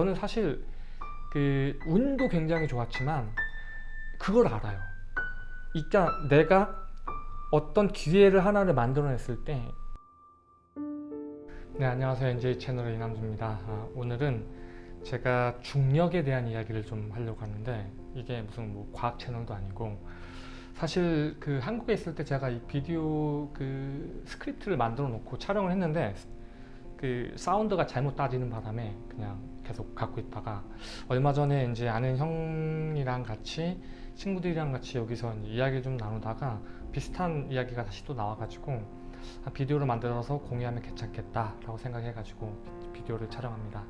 저는 사실 그 운도 굉장히 좋았지만 그걸 알아요. 그러니까 내가 어떤 기회를 하나를 만들어냈을 때 네, 안녕하세요. NJ 채널의 이남주입니다. 아, 오늘은 제가 중력에 대한 이야기를 좀 하려고 하는데 이게 무슨 뭐 과학 채널도 아니고 사실 그 한국에 있을 때 제가 이 비디오 그 스크립트를 만들어 놓고 촬영을 했는데 그 사운드가 잘못 따지는 바람에 그냥 계속 갖고 있다가 얼마 전에 이제 아는 형이랑 같이 친구들이랑 같이 여기서 이야기 좀 나누다가 비슷한 이야기가 다시 또 나와가지고 비디오를 만들어서 공유하면 괜찮겠다 라고 생각해가지고 비디오를 촬영합니다.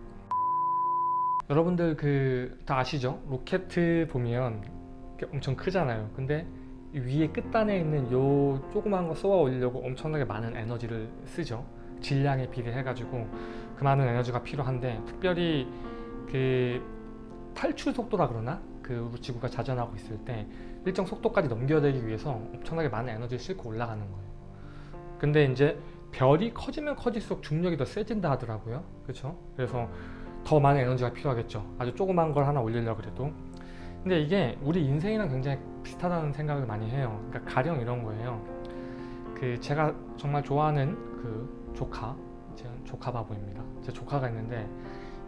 여러분들 그 다 아시죠? 로켓 보면 엄청 크잖아요. 근데 위에 끝단에 있는 요 조그만 거 쏘아 올리려고 엄청나게 많은 에너지를 쓰죠 질량에 비례해 가지고 그 많은 에너지가 필요한데 특별히 그 탈출 속도라 그러나? 그 우리 지구가 자전하고 있을 때 일정 속도까지 넘겨내기 위해서 엄청나게 많은 에너지를 싣고 올라가는 거예요. 근데 이제 별이 커지면 커질수록 중력이 더 세진다 하더라고요. 그렇죠 그래서 더 많은 에너지가 필요하겠죠. 아주 조그만 걸 하나 올리려고 그래도. 근데 이게 우리 인생이랑 굉장히 비슷하다는 생각을 많이 해요. 그러니까 가령 이런 거예요. 그 제가 정말 좋아하는 그 조카 제 조카 바보입니다. 제 조카가 있는데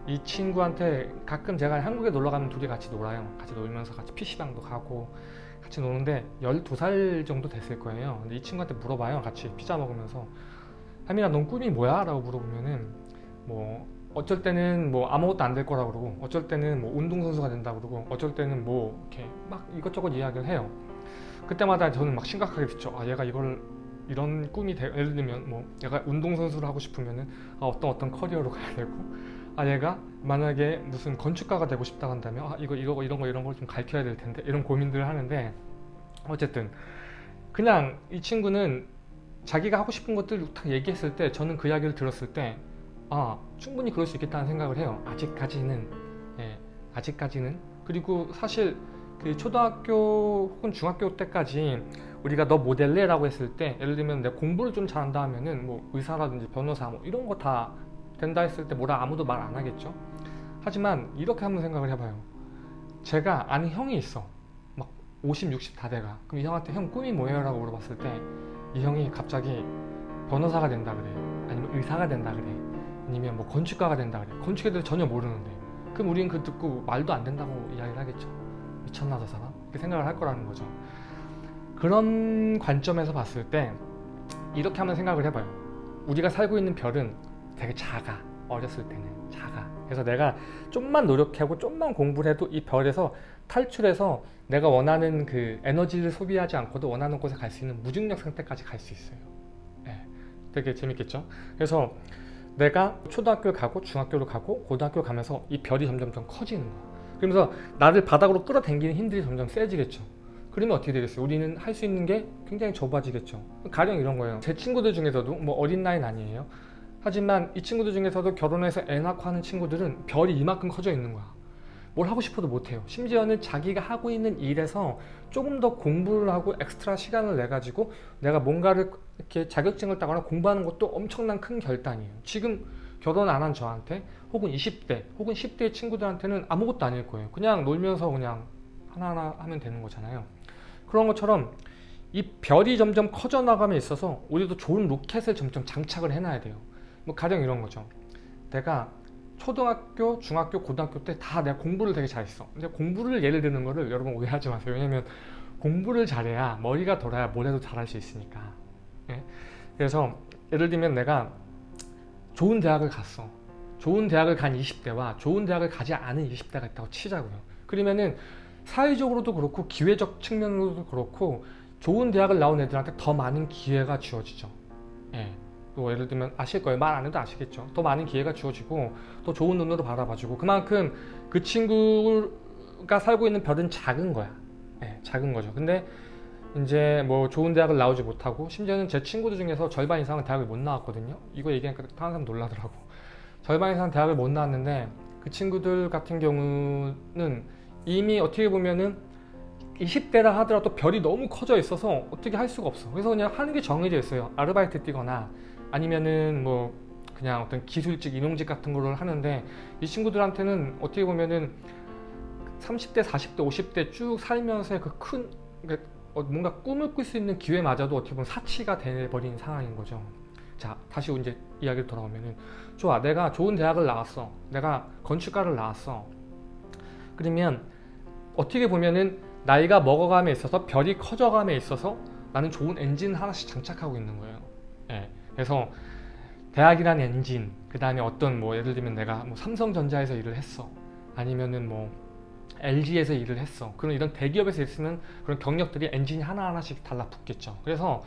이 친구한테 가끔 제가 한국에 놀러 가면 둘이 같이 놀아요. 같이 놀면서 같이 PC방도 가고 같이 노는데 12살 정도 됐을 거예요. 근데 이 친구한테 물어봐요. 같이 피자 먹으면서 하민아 넌 꿈이 뭐야? 라고 물어보면은 뭐 어쩔 때는 뭐 아무것도 안 될 거라 그러고 어쩔 때는 뭐 운동선수가 된다 그러고 어쩔 때는 뭐 이렇게 막 이것저것 이야기를 해요. 그때마다 저는 막 심각하게 듣죠 아 얘가 이걸 이런 꿈이 되, 예를 들면 뭐 얘가 운동선수를 하고 싶으면은 아, 어떤 어떤 커리어로 가야 되고 아 얘가 만약에 무슨 건축가가 되고 싶다 한다면 아 이거 이거 이런 거 이런 걸 좀 가르쳐야 될 텐데 이런 고민들을 하는데 어쨌든 그냥 이 친구는 자기가 하고 싶은 것들 딱 얘기했을 때 저는 그 이야기를 들었을 때 아 충분히 그럴 수 있겠다는 생각을 해요. 아직까지는. 예, 아직까지는. 그리고 사실 그 초등학교 혹은 중학교 때까지 우리가 너 모델래? 라고 했을 때 예를 들면 내가 공부를 좀 잘한다 하면은 뭐 의사라든지 변호사 뭐 이런 거 다 된다 했을 때 뭐라 아무도 말 안 하겠죠? 하지만 이렇게 한번 생각을 해봐요. 제가 아는 형이 있어. 막 50, 60 다 돼가. 그럼 이 형한테 형 꿈이 뭐예요? 라고 물어봤을 때 이 형이 갑자기 변호사가 된다 그래. 아니면 의사가 된다 그래. 아니면 뭐 건축가가 된다 그래. 건축에 대해서 전혀 모르는데. 그럼 우리는 그 듣고 말도 안 된다고 이야기를 하겠죠. 미쳤나 저 사람? 이렇게 생각을 할 거라는 거죠 그런 관점에서 봤을 때 이렇게 한번 생각을 해봐요. 우리가 살고 있는 별은 되게 작아. 어렸을 때는 작아. 그래서 내가 좀만 노력하고 좀만 공부를 해도 이 별에서 탈출해서 내가 원하는 그 에너지를 소비하지 않고도 원하는 곳에 갈 수 있는 무중력 상태까지 갈 수 있어요. 네, 되게 재밌겠죠? 그래서 내가 초등학교를 가고 중학교를 가고 고등학교를 가면서 이 별이 점점 점 커지는 거야. 그러면서 나를 바닥으로 끌어당기는 힘들이 점점 세지겠죠 그러면 어떻게 되겠어요? 우리는 할 수 있는 게 굉장히 좁아지겠죠. 가령 이런 거예요. 제 친구들 중에서도 뭐 어린 나이는 아니에요. 하지만 이 친구들 중에서도 결혼해서 애 낳고 하는 친구들은 별이 이만큼 커져 있는 거야. 뭘 하고 싶어도 못해요. 심지어는 자기가 하고 있는 일에서 조금 더 공부를 하고 엑스트라 시간을 내 가지고 내가 뭔가를 이렇게 자격증을 따거나 공부하는 것도 엄청난 큰 결단이에요. 지금 결혼 안 한 저한테 혹은 20대 혹은 10대 친구들한테는 아무것도 아닐 거예요. 그냥 놀면서 그냥 하나하나 하면 되는 거잖아요 그런 것처럼 이 별이 점점 커져 나감에 있어서 우리도 좋은 로켓을 점점 장착을 해놔야 돼요. 뭐 가령 이런 거죠. 내가 초등학교, 중학교, 고등학교 때 다 내가 공부를 되게 잘했어. 근데 공부를 예를 드는 거를 여러분 오해하지 마세요. 왜냐면 공부를 잘해야 머리가 돌아야 뭘 해도 잘할 수 있으니까. 예? 그래서 예를 들면 내가 좋은 대학을 갔어. 좋은 대학을 간 20대와 좋은 대학을 가지 않은 20대가 있다고 치자고요. 그러면은 사회적으로도 그렇고 기회적 측면으로도 그렇고 좋은 대학을 나온 애들한테 더 많은 기회가 주어지죠. 예. 또 예를 들면 아실 거예요. 말 안 해도 아시겠죠. 더 많은 기회가 주어지고 더 좋은 눈으로 바라봐주고. 그만큼 그 친구가 살고 있는 별은 작은 거야. 예, 작은 거죠. 근데 이제 뭐 좋은 대학을 나오지 못하고 심지어는 제 친구들 중에서 절반 이상은 대학을 못 나왔거든요. 이거 얘기하니까 사람 놀라더라고. 절반 이상 대학을 못 나왔는데 그 친구들 같은 경우는 이미 어떻게 보면은 20대라 하더라도 별이 너무 커져 있어서 어떻게 할 수가 없어 그래서 그냥 하는 게 정해져 있어요 아르바이트 뛰거나 아니면은 뭐 그냥 어떤 기술직, 인용직 같은 거를 하는데 이 친구들한테는 어떻게 보면은 30대, 40대, 50대 쭉 살면서 그큰 그러니까 어, 뭔가 꿈을 꿀 수 있는 기회마저도 어떻게 보면 사치가 돼버린 상황인 거죠. 자, 다시 이제 이야기를 돌아오면은 좋아, 내가 좋은 대학을 나왔어. 내가 건축가를 나왔어. 그러면 어떻게 보면은 나이가 먹어감에 있어서 별이 커져감에 있어서 나는 좋은 엔진 하나씩 장착하고 있는 거예요. 예. 그래서 대학이란 엔진, 그 다음에 어떤 뭐 예를 들면 내가 뭐 삼성전자에서 일을 했어. 아니면은 뭐 LG에서 일을 했어. 그런 이런 대기업에서 있으면 그런 경력들이 엔진이 하나하나씩 달라붙겠죠. 그래서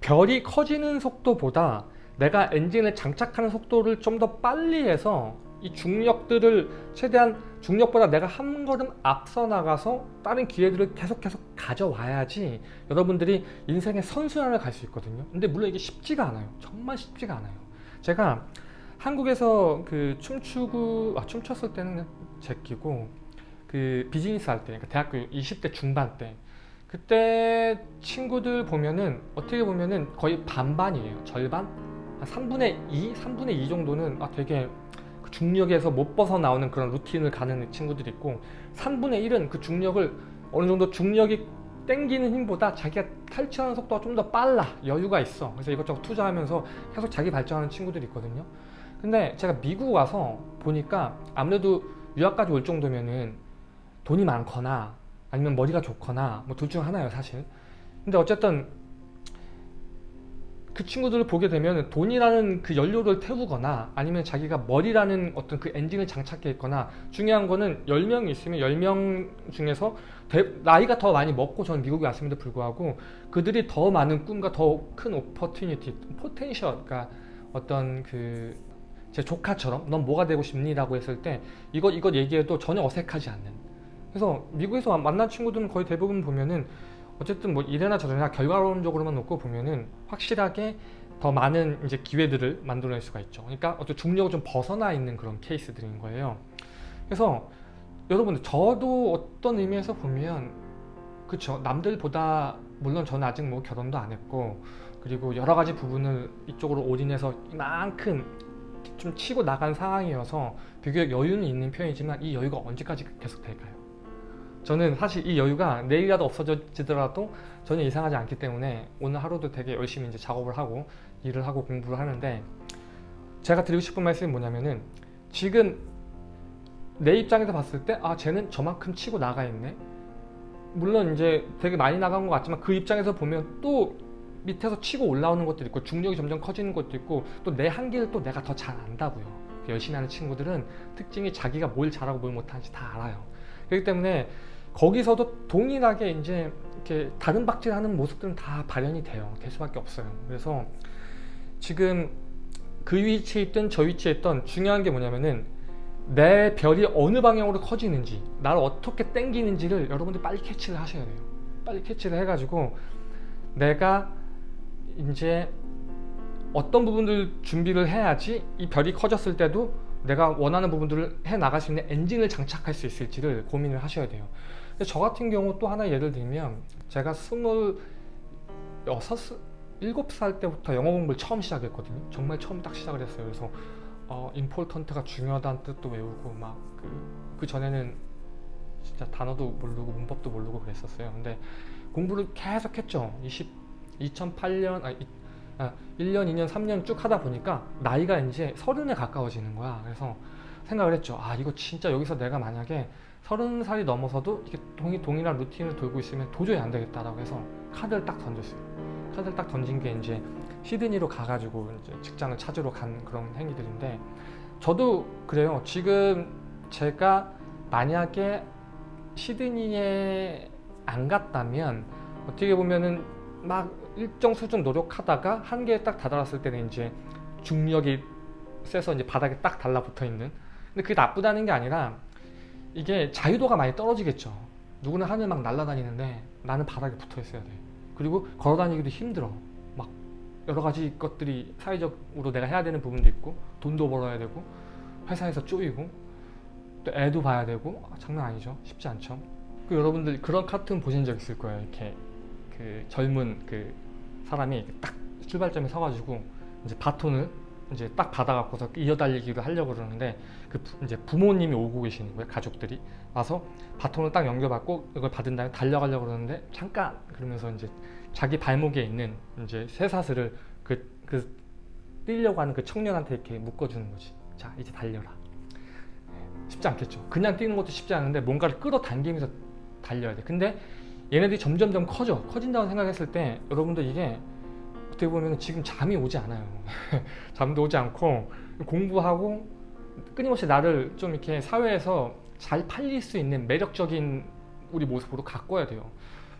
별이 커지는 속도보다 내가 엔진을 장착하는 속도를 좀 더 빨리 해서 이 중력들을 최대한 중력보다 내가 한 걸음 앞서 나가서 다른 기회들을 계속 계속 가져와야지 여러분들이 인생의 선순환을 갈 수 있거든요. 근데 물론 이게 쉽지가 않아요. 정말 쉽지가 않아요. 제가 한국에서 그 춤추고 아, 춤췄을 때는 제끼고 그 비즈니스 할 때, 그러니까 대학교 20대 중반 때 그때 친구들 보면은 어떻게 보면은 거의 반반이에요. 절반? 한 3분의 2? 3분의 2 정도는 아 되게 그 중력에서 못 벗어나오는 그런 루틴을 가는 친구들이 있고 3분의 1은 그 중력을 어느 정도 중력이 땡기는 힘보다 자기가 탈취하는 속도가 좀 더 빨라 여유가 있어. 그래서 이것저것 투자하면서 계속 자기 발전하는 친구들이 있거든요. 근데 제가 미국 와서 보니까 아무래도 유학까지 올 정도면은 돈이 많거나 아니면 머리가 좋거나 뭐 둘 중 하나예요 사실. 근데 어쨌든 그 친구들을 보게 되면 돈이라는 그 연료를 태우거나 아니면 자기가 머리라는 어떤 그 엔진을 장착해 있거나 중요한 거는 10명이 있으면 10명 중에서 대, 나이가 더 많이 먹고 저는 미국에 왔음에도 불구하고 그들이 더 많은 꿈과 더 큰 opportunity, potential 그러니까 어떤 그 제 조카처럼 넌 뭐가 되고 싶니? 라고 했을 때 이것 이것 얘기해도 전혀 어색하지 않는 그래서 미국에서 만난 친구들은 거의 대부분 보면은 어쨌든 뭐 이래나 저래나 결과론적으로만 놓고 보면은 확실하게 더 많은 이제 기회들을 만들어낼 수가 있죠. 그러니까 어떤 중력을 좀 벗어나 있는 그런 케이스들인 거예요. 그래서 여러분들 저도 어떤 의미에서 보면 그쵸 남들보다 물론 저는 아직 뭐 결혼도 안 했고 그리고 여러 가지 부분을 이쪽으로 올인해서 이만큼 좀 치고 나간 상황이어서 비교적 여유는 있는 편이지만 이 여유가 언제까지 계속 될까요? 저는 사실 이 여유가 내일이라도 없어지더라도 전혀 이상하지 않기 때문에 오늘 하루도 되게 열심히 이제 작업을 하고 일을 하고 공부를 하는데 제가 드리고 싶은 말씀이 뭐냐면은 지금 내 입장에서 봤을 때 아 쟤는 저만큼 치고 나가 있네. 물론 이제 되게 많이 나간 것 같지만 그 입장에서 보면 또 밑에서 치고 올라오는 것도 있고 중력이 점점 커지는 것도 있고 또 내 한계를 또 내가 더 잘 안다고요. 열심히 하는 친구들은 특징이 자기가 뭘 잘하고 뭘 못하는지 다 알아요. 그렇기 때문에 거기서도 동일하게 이제 이렇게 다른 박질하는 모습들은 다 발현이 돼요. 될 수밖에 없어요. 그래서 지금 그 위치에 있든 저 위치에 있던 중요한 게 뭐냐면은 내 별이 어느 방향으로 커지는지 나를 어떻게 땡기는지를 여러분들 빨리 캐치를 하셔야 돼요. 빨리 캐치를 해가지고 내가 이제 어떤 부분들 준비를 해야지 이 별이 커졌을 때도 내가 원하는 부분들을 해 나갈 수 있는 엔진을 장착할 수 있을지를 고민을 하셔야 돼요. 저 같은 경우 또 하나 예를 들면 제가 스물 여섯 일곱 살 때부터 영어 공부를 처음 시작했거든요. 정말 처음 딱 시작을 했어요. 그래서 어, 임폴턴트가 중요하다는 뜻도 외우고 막그 그 전에는 진짜 단어도 모르고 문법도 모르고 그랬었어요. 근데 공부를 계속 했죠. 20, 2008년, 아, 이, 아, 1년, 2년, 3년 쭉 하다 보니까 나이가 이제 서른에 가까워지는 거야. 그래서 생각을 했죠. 아, 이거 진짜 여기서 내가 만약에 서른 살이 넘어서도 이렇게 동일, 동일한 루틴을 돌고 있으면 도저히 안 되겠다라고 해서 카드를 딱 던졌어요. 카드를 딱 던진 게 이제 시드니로 가가지고 이제 직장을 찾으러 간 그런 행위들인데 저도 그래요. 지금 제가 만약에 시드니에 안 갔다면 어떻게 보면은 막 일정 수준 노력하다가 한계에 딱 다다랐을 때는 이제 중력이 세서 이제 바닥에 딱 달라붙어 있는 근데 그게 나쁘다는 게 아니라 이게 자유도가 많이 떨어지겠죠. 누구는 하늘 막 날아다니는데 나는 바닥에 붙어 있어야 돼. 그리고 걸어 다니기도 힘들어. 막 여러 가지 것들이 사회적으로 내가 해야 되는 부분도 있고 돈도 벌어야 되고 회사에서 쪼이고 또 애도 봐야 되고 아, 장난 아니죠. 쉽지 않죠. 그 여러분들 그런 카툰 보신 적 있을 거예요. 이렇게 그 젊은 그 사람이 딱 출발점에 서가지고 이제 바톤을 이제 딱 받아갖고서 이어달리기를 하려고 그러는데 그 부- 이제 부모님이 오고 계시는 거예요 가족들이. 와서 바톤을 딱 연결받고 이걸 받은 다음에 달려가려고 그러는데 잠깐! 그러면서 이제 자기 발목에 있는 이제 쇠사슬을 그, 그 뛰려고 하는 그 청년한테 이렇게 묶어주는 거지. 자 이제 달려라. 쉽지 않겠죠. 그냥 뛰는 것도 쉽지 않은데 뭔가를 끌어당기면서 달려야 돼. 근데 얘네들이 점점점 커져. 커진다고 생각했을 때 여러분들 이게 어떻게 보면 지금 잠이 오지 않아요. 잠도 오지 않고 공부하고 끊임없이 나를 좀 이렇게 사회에서 잘 팔릴 수 있는 매력적인 우리 모습으로 가꿔야 돼요.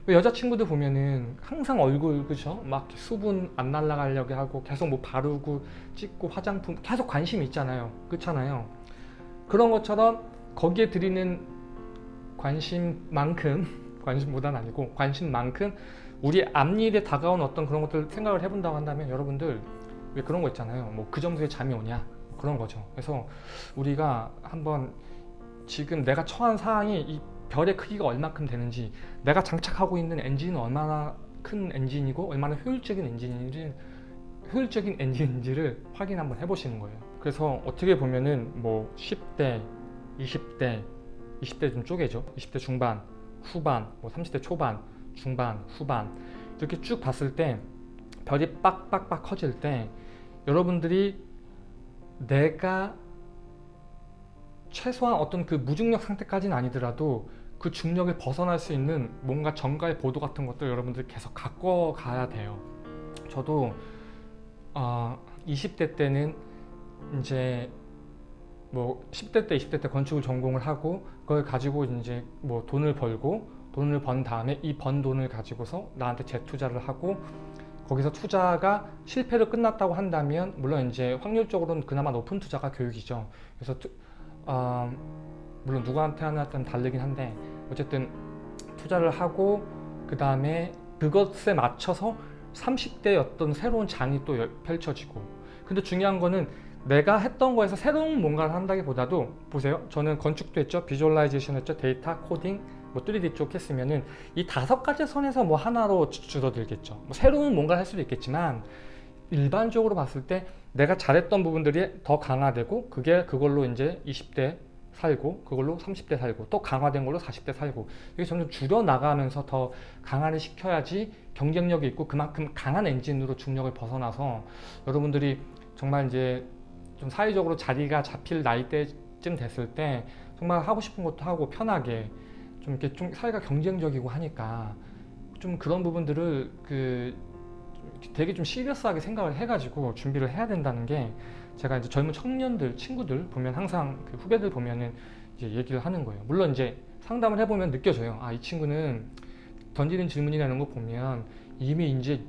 왜 여자친구들 보면은 항상 얼굴 그죠? 막 수분 안 날라가려고 하고 계속 뭐 바르고 찍고 화장품 계속 관심이 있잖아요. 그렇잖아요. 그런 것처럼 거기에 드리는 관심만큼 관심보다는 아니고 관심만큼 우리 앞일에 다가온 어떤 그런 것들 생각을 해본다고 한다면 여러분들 왜 그런 거 있잖아요. 뭐그 정도에 잠이 오냐? 그런 거죠. 그래서 우리가 한번 지금 내가 처한 상황이 이 별의 크기가 얼마큼 되는지 내가 장착하고 있는 엔진은 얼마나 큰 엔진이고 얼마나 효율적인 엔진인지 효율적인 엔진인지를 확인 한번 해보시는 거예요. 그래서 어떻게 보면은 뭐 10대 20대 20대 좀 쪼개죠. 20대 중반 후반 뭐 30대 초반 중반 후반 이렇게 쭉 봤을 때 별이 빡빡빡 커질 때 여러분들이 내가 최소한 어떤 그 무중력 상태까지는 아니더라도 그 중력을 벗어날 수 있는 뭔가 정가의 보도 같은 것들 여러분들 계속 갖고 가야 돼요. 저도 어, 20대 때는 이제 뭐 10대 때 20대 때 건축을 전공을 하고 그걸 가지고 이제 뭐 돈을 벌고 돈을 번 다음에 이 번 돈을 가지고서 나한테 재투자를 하고 거기서 투자가 실패로 끝났다고 한다면 물론 이제 확률적으로는 그나마 높은 투자가 교육이죠. 그래서 투, 어, 물론 누구한테 하나든 다르긴 한데 어쨌든 투자를 하고 그 다음에 그것에 맞춰서 30대의 어떤 새로운 장이 또 열- 펼쳐지고 근데 중요한 거는 내가 했던 거에서 새로운 뭔가를 한다기보다도 보세요. 저는 건축도 했죠. visualization 했죠. 데이터 코딩 뭐 3D 쪽 했으면은 이 다섯 가지 선에서 뭐 하나로 주- 줄어들겠죠. 뭐 새로운 뭔가를 할 수도 있겠지만 일반적으로 봤을 때 내가 잘했던 부분들이 더 강화되고 그게 그걸로 이제 20대 살고 그걸로 30대 살고 또 강화된 걸로 40대 살고 이게 점점 줄여 나가면서 더 강화를 시켜야지 경쟁력이 있고 그만큼 강한 엔진으로 중력을 벗어나서 여러분들이 정말 이제 좀 사회적으로 자리가 잡힐 나이대쯤 됐을 때 정말 하고 싶은 것도 하고 편하게 좀 이렇게 좀 사회가 경쟁적이고 하니까 좀 그런 부분들을 그 되게 좀 시리어스하게 생각을 해가지고 준비를 해야 된다는 게 제가 이제 젊은 청년들 친구들 보면 항상 그 후배들 보면은 이제 얘기를 하는 거예요. 물론 이제 상담을 해보면 느껴져요. 아 이 친구는 던지는 질문이나 이런 거 보면 이미 이제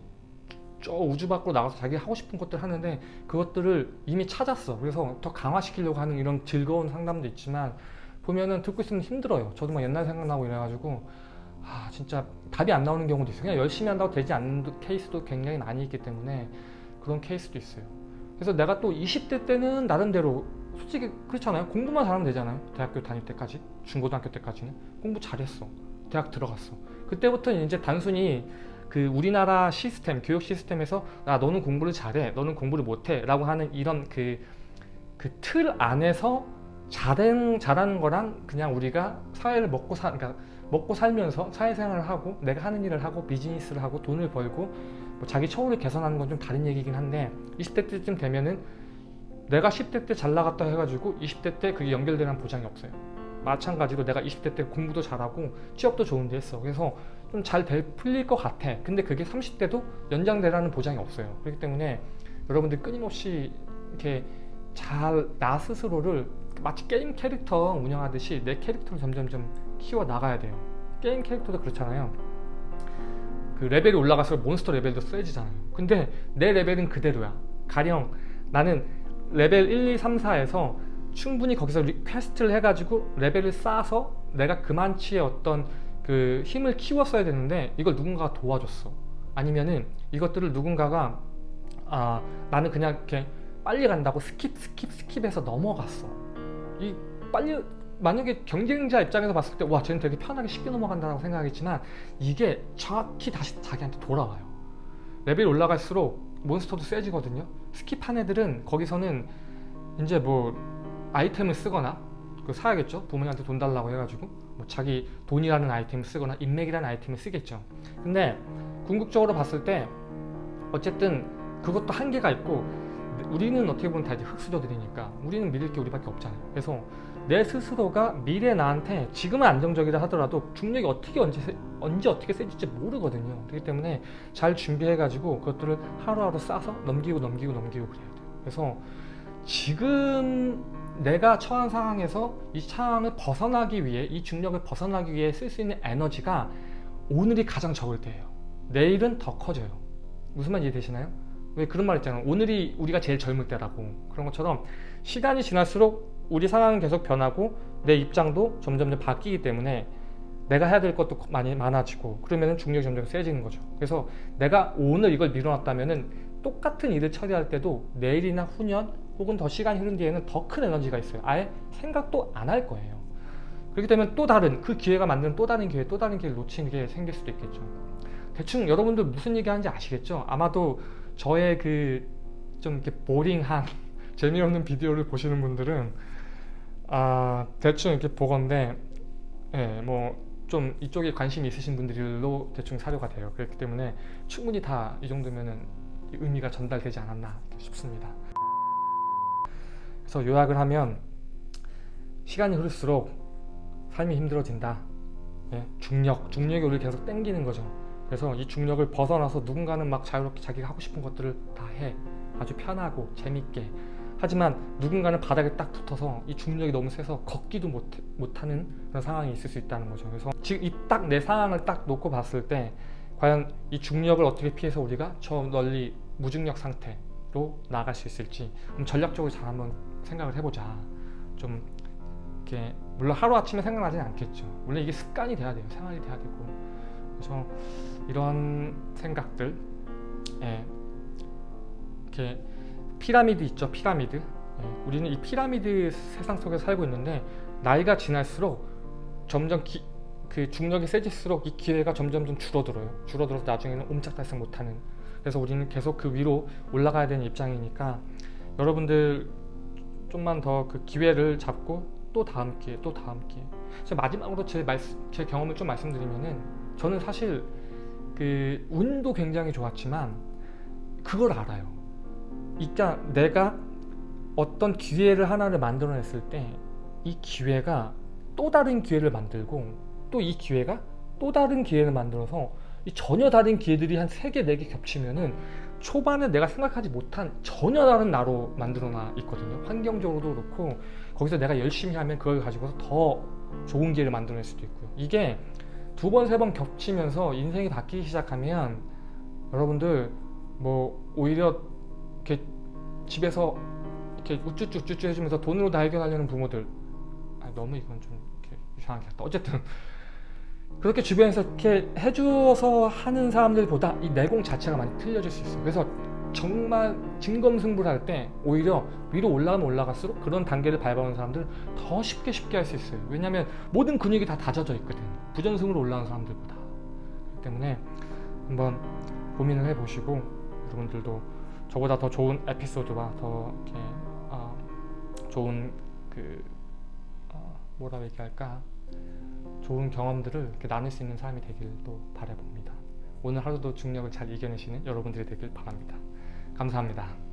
저 우주 밖으로 나가서 자기 하고 싶은 것들 하는데 그것들을 이미 찾았어. 그래서 더 강화시키려고 하는 이런 즐거운 상담도 있지만 보면은 듣고 있으면 힘들어요. 저도 막 옛날 생각나고 이래가지고 아 진짜 답이 안 나오는 경우도 있어요. 그냥 열심히 한다고 되지 않는 케이스도 굉장히 많이 있기 때문에 그런 케이스도 있어요. 그래서 내가 또 20대 때는 나름대로 솔직히 그렇잖아요. 공부만 잘하면 되잖아요. 대학교 다닐 때까지, 중고등학교 때까지는 공부 잘했어. 대학 들어갔어. 그때부터는 이제 단순히 그 우리나라 시스템, 교육 시스템에서 아 너는 공부를 잘해, 너는 공부를 못해 라고 하는 이런 그 그 틀 안에서 잘한 잘하는 거랑 그냥 우리가 사회를 먹고 사, 그러니까 먹고 살면서 사회생활을 하고 내가 하는 일을 하고 비즈니스를 하고 돈을 벌고 뭐 자기 처우를 개선하는 건 좀 다른 얘기긴 한데 20대 때쯤 되면은 내가 10대 때 잘 나갔다 해가지고 20대 때 그게 연결되는 보장이 없어요. 마찬가지로 내가 20대 때 공부도 잘하고 취업도 좋은데 했어. 그래서 좀 잘 풀릴 것 같아. 근데 그게 30대도 연장되라는 보장이 없어요. 그렇기 때문에 여러분들 끊임없이 이렇게 잘 나 스스로를 마치 게임 캐릭터 운영하듯이 내 캐릭터를 점점점 키워 나가야 돼요. 게임 캐릭터도 그렇잖아요. 그 레벨이 올라갈수록 몬스터 레벨도 세지잖아요. 근데 내 레벨은 그대로야. 가령 나는 레벨 1, 2, 3, 4에서 충분히 거기서 리- 퀘스트를 해가지고 레벨을 쌓아서 내가 그만치의 어떤 그 힘을 키웠어야 되는데 이걸 누군가가 도와줬어. 아니면은 이것들을 누군가가 아 나는 그냥 이렇게 빨리 간다고 skip skip skip해서 넘어갔어. 이 빨리 만약에 경쟁자 입장에서 봤을 때 와 쟤는 되게 편하게 쉽게 넘어간다고 생각하겠지만 이게 정확히 다시 자기한테 돌아와요. 레벨이 올라갈수록 몬스터도 세지거든요. skip한 애들은 거기서는 이제 뭐 아이템을 쓰거나 그 사야겠죠. 부모님한테 돈 달라고 해가지고 뭐 자기 돈이라는 아이템을 쓰거나 인맥이라는 아이템을 쓰겠죠. 근데 궁극적으로 봤을 때 어쨌든 그것도 한계가 있고 우리는 어떻게 보면 다 이제 흙수저들이니까 우리는 믿을 게 우리밖에 없잖아요. 그래서 내 스스로가 미래 나한테 지금은 안정적이라 하더라도 중력이 어떻게 언제 세- 언제 어떻게 세질지 모르거든요. 그렇기 때문에 잘 준비해 가지고 그것들을 하루하루 싸서 넘기고 넘기고 넘기고 그래야 돼요. 그래서 지금 내가 처한 상황에서 이 상황을 벗어나기 위해 이 중력을 벗어나기 위해 쓸 수 있는 에너지가 오늘이 가장 적을 때예요. 내일은 더 커져요. 무슨 말 이해되시나요? 왜 그런 말 있잖아요. 오늘이 우리가 제일 젊을 때라고. 그런 것처럼 시간이 지날수록 우리 상황은 계속 변하고 내 입장도 점점점 바뀌기 때문에 내가 해야 될 것도 많이 많아지고 그러면 중력이 점점 세지는 거죠. 그래서 내가 오늘 이걸 미뤄놨다면 은 똑같은 일을 처리할 때도 내일이나 후년 혹은 더 시간이 흐른 뒤에는 더 큰 에너지가 있어요. 아예 생각도 안 할 거예요. 그렇기 때문에 또 다른 그 기회가 만드는 또 다른 기회, 또 다른 기회를 놓치는 게 생길 수도 있겠죠. 대충 여러분들 무슨 얘기 하는지 아시겠죠? 아마도 저의 그 좀 이렇게 보링한 재미없는 비디오를 보시는 분들은 아 대충 이렇게 보건데 예, 뭐 좀 이쪽에 관심이 있으신 분들로 대충 사료가 돼요. 그렇기 때문에 충분히 다 이 정도면은 이 의미가 전달되지 않았나 싶습니다. 그래서 요약을 하면 시간이 흐를수록 삶이 힘들어진다. 예, 중력, 중력이 우리를 계속 땡기는 거죠. 그래서 이 중력을 벗어나서 누군가는 막 자유롭게 자기가 하고 싶은 것들을 다 해. 아주 편하고 재밌게. 하지만 누군가는 바닥에 딱 붙어서 이 중력이 너무 세서 걷기도 못, 못하는 그런 상황이 있을 수 있다는 거죠. 그래서 지금 이 딱 내 상황을 딱 놓고 봤을 때 과연 이 중력을 어떻게 피해서 우리가 저 널리 무중력 상태로 나아갈 수 있을지 좀 전략적으로 잘 한번 생각을 해보자. 좀 이렇게 물론 하루 아침에 생각나지는 않겠죠. 물론 이게 습관이 돼야 돼요. 생활이 돼야 되고. 그래서 이런 생각들, 예, 이렇게 피라미드 있죠. 피라미드. 예, 우리는 이 피라미드 세상 속에 살고 있는데 나이가 지날수록 점점 기, 그 중력이 세질수록 이 기회가 점점 좀 줄어들어요. 줄어들어서 나중에는 옴짝달싹 못하는. 그래서 우리는 계속 그 위로 올라가야 되는 입장이니까 여러분들 좀만 더 그 기회를 잡고 또 다음 기회, 또 다음 기회. 마지막으로 제, 말씀, 제 경험을 좀 말씀드리면은 저는 사실 그 운도 굉장히 좋았지만 그걸 알아요. 그러니까 내가 어떤 기회를 하나를 만들어냈을 때 이 기회가 또 다른 기회를 만들고 또 이 기회가 또 다른 기회를 만들어서 이 전혀 다른 기회들이 한세 개, 네개 겹치면은 초반에 내가 생각하지 못한 전혀 다른 나로 만들어놔 있거든요. 환경적으로도 그렇고 거기서 내가 열심히 하면 그걸 가지고서 더 좋은 기회를 만들어낼 수도 있고요. 이게 두 번, 세 번 겹치면서 인생이 바뀌기 시작하면 여러분들 뭐 오히려 이렇게 집에서 이렇게 우쭈쭈 우쭈쭈 해주면서 돈으로 다 해결하려는 부모들 아, 너무 이건 좀 이렇게 이상하게 했다. 어쨌든 그렇게 주변에서 이렇게 해줘서 하는 사람들보다 이 내공 자체가 많이 틀려질 수 있어요. 그래서 정말 진검승부를 할 때 오히려 위로 올라가면 올라갈수록 그런 단계를 밟아오는 사람들 더 쉽게 쉽게 할 수 있어요. 왜냐하면 모든 근육이 다 다져져 있거든. 부전승으로 올라가는 사람들보다. 그렇기 때문에 한번 고민을 해보시고 여러분들도 저보다 더 좋은 에피소드와 더 이렇게 어, 좋은 그 어, 뭐라 얘기할까 좋은 경험들을 이렇게 나눌 수 있는 사람이 되길 또 바라봅니다. 오늘 하루도 중력을 잘 이겨내시는 여러분들이 되길 바랍니다. 감사합니다.